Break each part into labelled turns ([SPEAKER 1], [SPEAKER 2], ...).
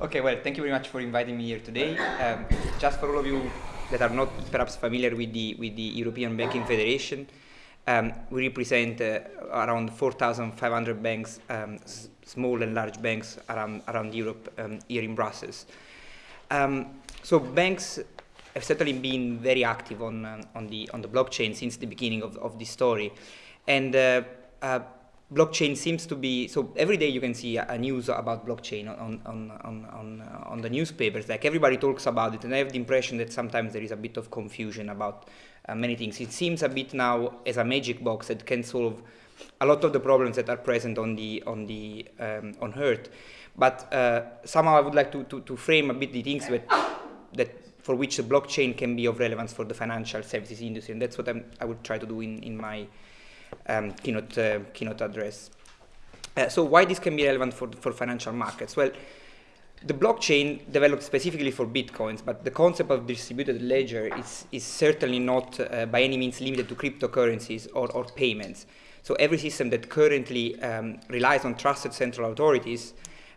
[SPEAKER 1] Okay, well, thank you very much for inviting me here today. Um, just for all of you that are not perhaps familiar with the, with the European Banking Federation, um, we represent uh, around 4,500 banks, um, small and large banks around, around Europe um, here in Brussels. Um, so banks have certainly been very active on, uh, on, the, on the blockchain since the beginning of, of this story. And uh, uh blockchain seems to be so every day you can see a, a news about blockchain on on on on, uh, on the newspapers. Like everybody talks about it and i have the impression that sometimes there is a bit of confusion about uh, many things. It seems a bit now as a magic box that can solve a lot of the problems that are present on the on the um, on earth. But uh, somehow i would like to, to to frame a bit the things that that for which the blockchain can be of relevance for the financial services industry and that's what I'm, i would try to do in in my um, keynote, uh, keynote address. Uh, so why this can be relevant for, for financial markets? Well, the blockchain developed specifically for bitcoins, but the concept of distributed ledger is, is certainly not uh, by any means limited to cryptocurrencies or, or payments. So every system that currently um, relies on trusted central authorities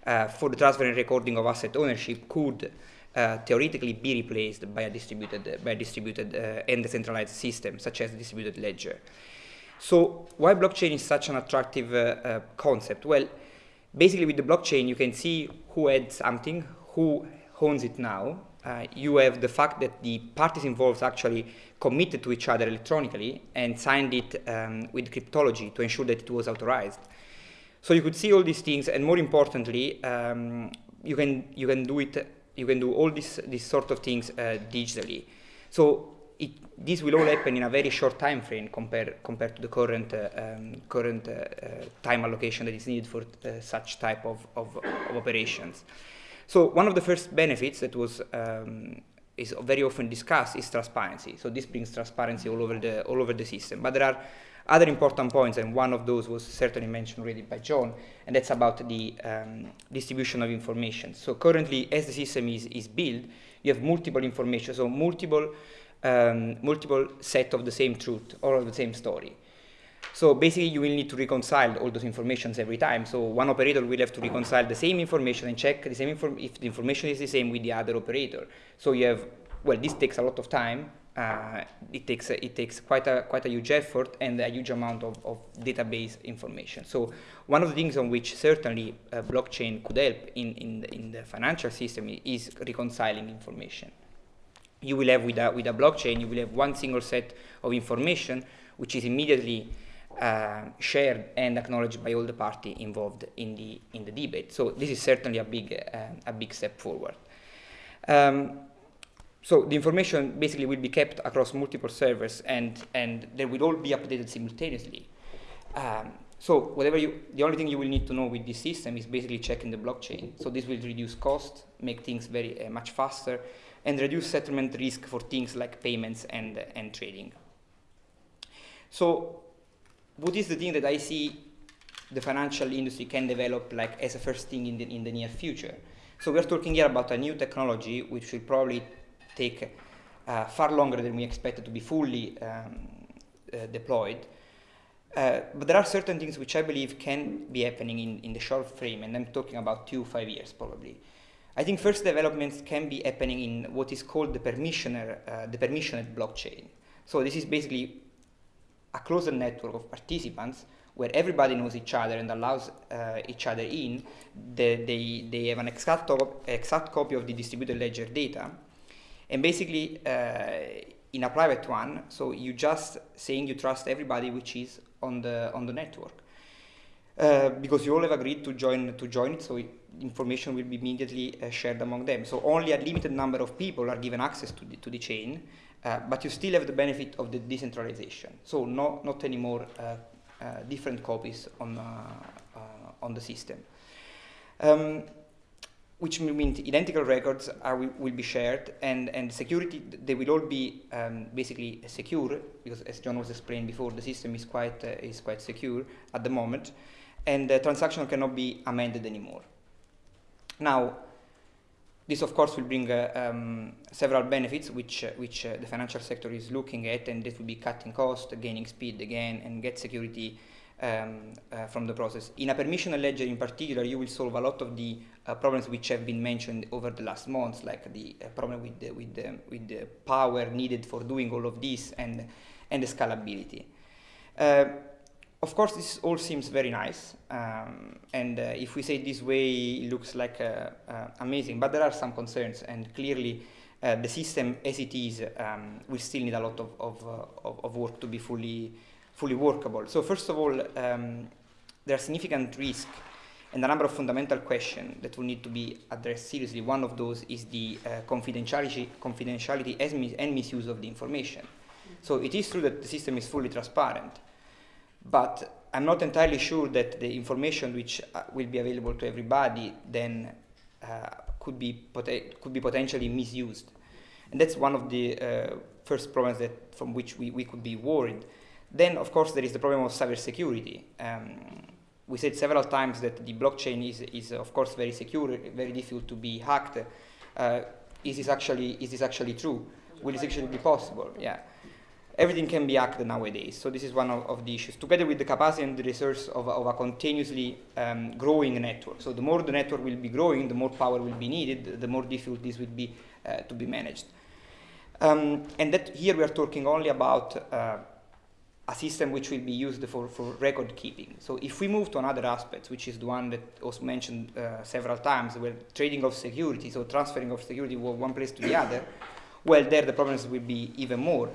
[SPEAKER 1] uh, for the transfer and recording of asset ownership could uh, theoretically be replaced by a distributed, by a distributed uh, and decentralized system, such as distributed ledger. So why blockchain is such an attractive uh, uh, concept? Well, basically with the blockchain, you can see who had something, who owns it now. Uh, you have the fact that the parties involved actually committed to each other electronically and signed it um, with cryptology to ensure that it was authorized. So you could see all these things, and more importantly, um, you can you can do it. You can do all these these sort of things uh, digitally. So it, this will all happen in a very short time frame compared compared to the current uh, um, current uh, uh, time allocation that is needed for uh, such type of, of, of, operations. So one of the first benefits that was um, is very often discussed is transparency. So this brings transparency all over the all over the system. But there are other important points, and one of those was certainly mentioned already by John, and that's about the um, distribution of information. So currently, as the system is, is built, you have multiple information, so multiple um, multiple set of the same truth or of the same story. So basically you will need to reconcile all those informations every time. So one operator will have to reconcile the same information and check the same if the information is the same with the other operator. So you have, well, this takes a lot of time. Uh, it takes it takes quite a quite a huge effort and a huge amount of, of database information. So one of the things on which certainly uh, blockchain could help in in the, in the financial system is reconciling information you will have with a, with a blockchain, you will have one single set of information which is immediately uh, shared and acknowledged by all the party involved in the, in the debate. So this is certainly a big, uh, a big step forward. Um, so the information basically will be kept across multiple servers and, and they will all be updated simultaneously. Um, so whatever you, the only thing you will need to know with this system is basically checking the blockchain. So this will reduce cost, make things very uh, much faster, and reduce settlement risk for things like payments and, and trading. So what is the thing that I see the financial industry can develop like as a first thing in the, in the near future? So we're talking here about a new technology which will probably take uh, far longer than we expected to be fully um, uh, deployed. Uh, but there are certain things which I believe can be happening in, in the short frame, and I'm talking about two, five years probably. I think first developments can be happening in what is called the permissioner, uh, the permissioned blockchain. So this is basically a closer network of participants where everybody knows each other and allows uh, each other in. They, they, they have an exact, exact copy of the distributed ledger data. And basically, uh, in a private one, so you just saying you trust everybody which is on the, on the network. Uh, because you all have agreed to join, to join it, so information will be immediately uh, shared among them. So only a limited number of people are given access to the, to the chain, uh, but you still have the benefit of the decentralization. So no, not anymore uh, uh different copies on, on the system. Um, which means identical records are, will be shared and, and security, they will all be um, basically secure because as John was explained before, the system is quite, is quite secure at the moment and the transaction cannot be amended anymore. Now, this, of course, will bring uh, um, several benefits which, uh, which uh, the financial sector is looking at, and this will be cutting cost, gaining speed again, and get security um, uh, from the process. In a permissioned ledger in particular, you will solve a lot of the uh, problems which have been mentioned over the last months, like the uh, problem with the, with, the, with the power needed for doing all of this and, and the scalability. Of course, this all seems very nice, um, and uh, if we say it this way, it looks like uh, uh, amazing, but there are some concerns, and clearly uh, the system as it is um, will still need a lot of, of, uh, of, of, work to be fully, fully workable. So first of all, um, there are significant risks and a number of fundamental questions that will need to be addressed seriously. One of those is the uh, confidentiality, confidentiality and misuse of the information. So it is true that the system is fully transparent, but I'm not entirely sure that the information which uh, will be available to everybody then uh, could, be could be potentially misused. And that's one of the uh, first problems that from which we, we could be worried. Then, of course, there is the problem of cybersecurity. Um, we said several times that the blockchain is, is of course, very secure, very difficult to be hacked. Uh, is this actually is this actually true? Will this actually be possible? Yeah everything can be hacked nowadays. So this is one of, of, the issues, together with the capacity and the resource of, of a continuously um, growing network. So the more the network will be growing, the more power will be needed, the more difficult this will be uh, to be managed. Um, and that here we are talking only about uh, a system which will be used for, for record keeping. So if we move to another aspect, which is the one that was mentioned uh, several times, where trading of security, so transferring of security from one place to the other, well, there the problems will be even more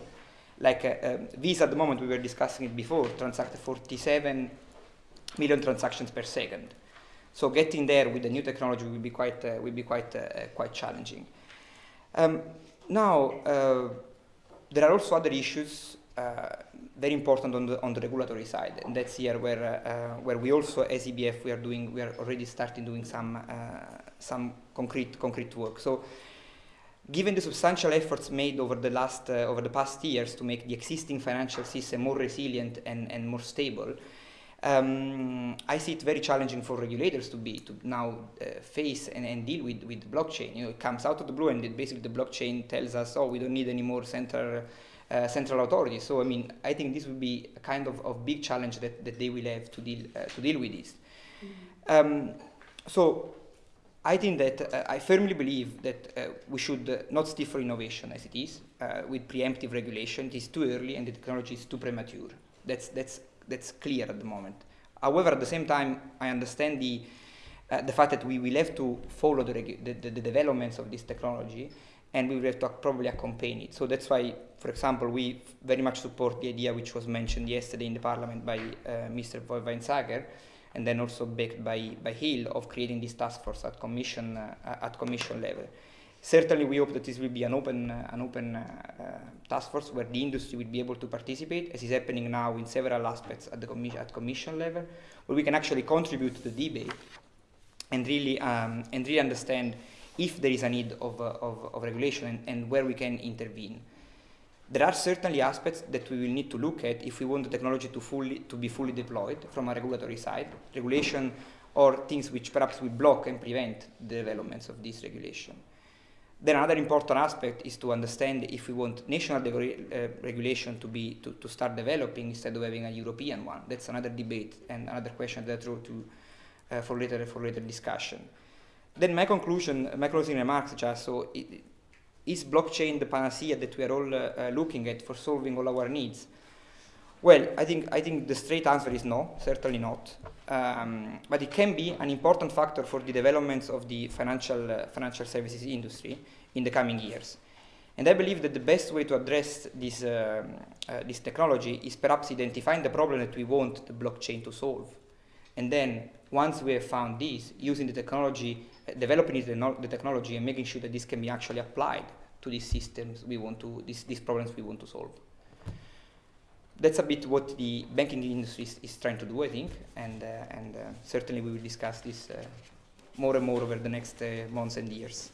[SPEAKER 1] like uh, uh, Visa at the moment, we were discussing it before, transact 47 million transactions per second. So getting there with the new technology will be quite, uh, will be quite, uh, quite challenging. Um, now, uh, there are also other issues uh, very important on the, on the regulatory side, and that's here where, where we also, as EBF, we are doing, we are already starting doing some, some concrete, concrete work. So Given the substantial efforts made over the, last, uh, over the past years to make the existing financial system more resilient and, and more stable, um, I see it very challenging for regulators to be to now uh, face and, and, deal with, with blockchain. You know, it comes out of the blue and it basically the blockchain tells us, oh, we don't need any more central, uh, central authorities. So, I mean, I think this will be a kind of, of big challenge that, that they will have to deal, uh, to deal with this. Mm -hmm. um, so, I think that uh, I firmly believe that uh, we should uh, not stick for innovation as it is uh, with preemptive regulation. It is too early and the technology is too premature. That's, that's, that's clear at the moment. However, at the same time, I understand the, uh, the fact that we will have to follow the, the, the, the, developments of this technology and we will have to probably accompany it. So that's why, for example, we very much support the idea which was mentioned yesterday in the parliament by uh, Mr. von Weizsäcker, and then also backed by, by Hill of creating this task force at commission, uh, at commission level. Certainly we hope that this will be an open, uh, an open uh, uh, task force where the industry will be able to participate, as is happening now in several aspects at the commission, at commission level, where we can actually contribute to the debate and really, um, and really understand if there is a need of, uh, of, of, regulation and, and where we can intervene. There are certainly aspects that we will need to look at if we want the technology to, fully, to be fully deployed from a regulatory side, regulation or things which perhaps will block and prevent the developments of this regulation. Then another important aspect is to understand if we want national uh, regulation to be to, to start developing instead of having a European one. That's another debate and another question that I throw to uh, for later for later discussion. Then my conclusion, my closing remarks, just so it, is blockchain the panacea that we are all uh, uh, looking at for solving all our needs? Well, I think, I think the straight answer is no, certainly not. Um, but it can be an important factor for the developments of the financial, uh, financial services industry in the coming years. And I believe that the best way to address this, uh, uh, this technology is perhaps identifying the problem that we want the blockchain to solve. And then, once we have found this, using the technology developing the, the technology and making sure that this can be actually applied to these systems we want to, these, these problems we want to solve. That's a bit what the banking industry is, is trying to do, I think, and, uh, and uh, certainly we will discuss this uh, more and more over the next uh, months and years.